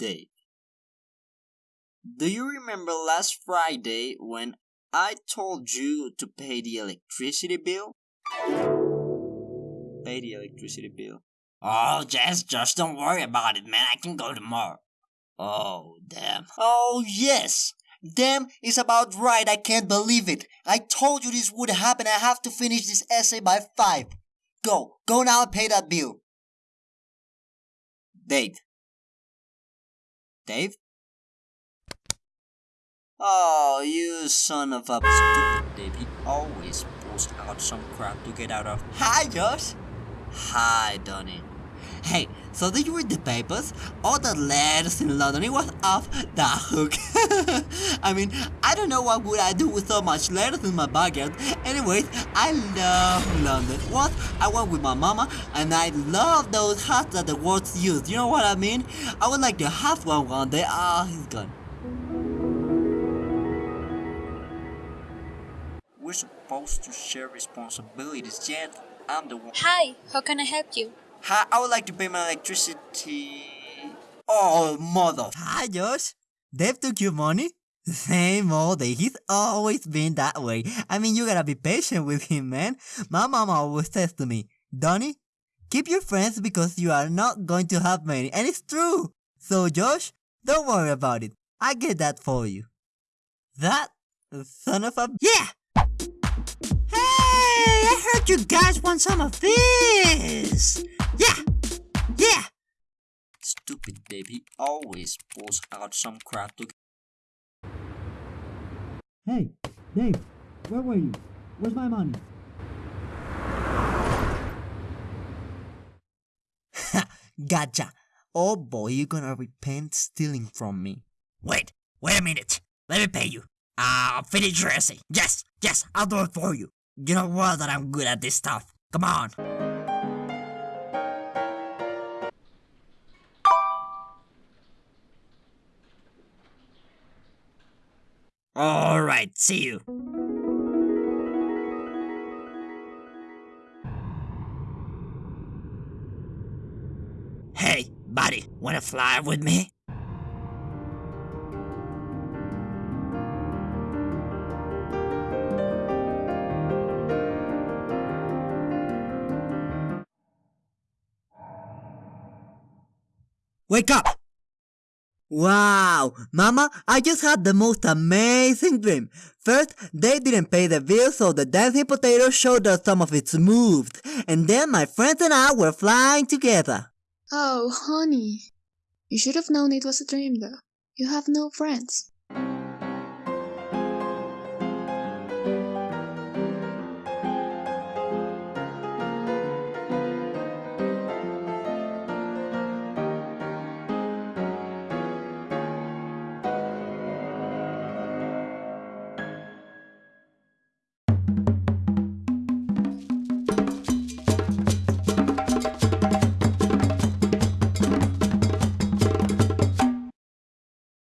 Dave. Do you remember last Friday when I told you to pay the electricity bill? Pay the electricity bill. Oh, yes, just don't worry about it, man. I can go tomorrow. Oh, damn. Oh, yes! Damn is about right, I can't believe it. I told you this would happen, I have to finish this essay by 5. Go, go now and pay that bill. Dave. Dave? Oh, you son of a stupid Dave. He always pulls out some crap to get out of. Hi, Josh. Hi, Donnie. Hey, so did you read the papers? All the letters in London, it was off the hook. I mean, I don't know what would I do with so much letters in my backyard. Anyways, I love London. What? I went with my mama and I love those hats that the words use. You know what I mean? I would like to have one one day. Ah, oh, he's gone. We're supposed to share responsibilities, yet I'm the one. Hi, how can I help you? Hi, I would like to pay my electricity. Oh, mother. Hi, Josh. Dave took your money? Same old day. He's always been that way. I mean, you gotta be patient with him, man. My mama always says to me, Donnie, keep your friends because you are not going to have many. And it's true. So, Josh, don't worry about it. I get that for you. That son of a... Yeah! Hey, I heard you guys want some of this! He always pulls out some crap to. Hey, Dave, where were you? Where's my money? Ha! gotcha! Oh boy, you're gonna repent stealing from me. Wait, wait a minute. Let me pay you. I'll finish your essay. Yes, yes, I'll do it for you. You know what that I'm good at this stuff. Come on. Alright, see you. Hey, buddy, wanna fly with me? Wake up! Wow, Mama, I just had the most amazing dream. First, they didn't pay the bill, so the dancing potato showed us some of its moves. And then my friends and I were flying together. Oh, honey. You should have known it was a dream, though. You have no friends.